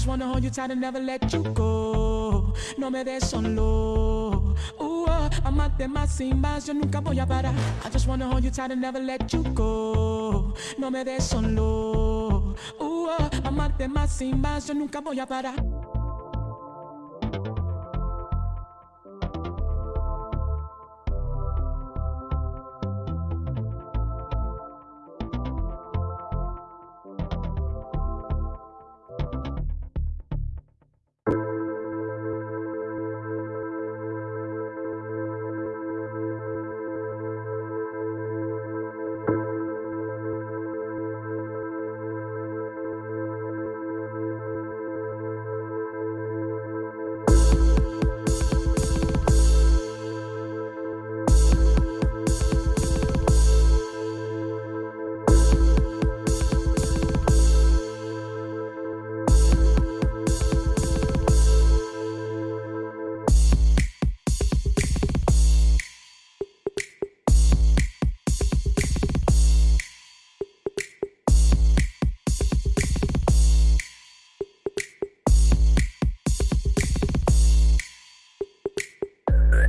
just wanna hold you tight and never let you go. No me des solo. Uh, ah, amarte más sin más, yo nunca voy a parar. I just wanna hold you tight and never let you go. No me des solo. Uh, ah, amarte más sin más, yo nunca voy a parar.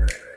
Let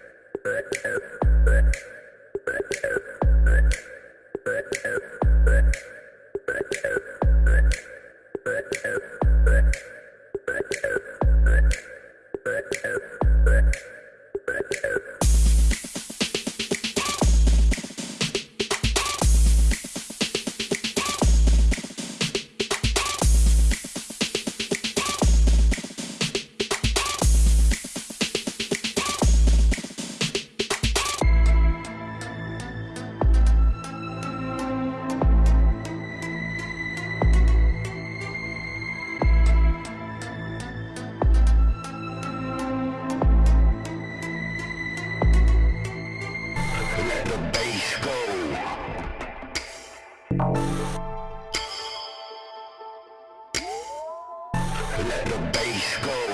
go.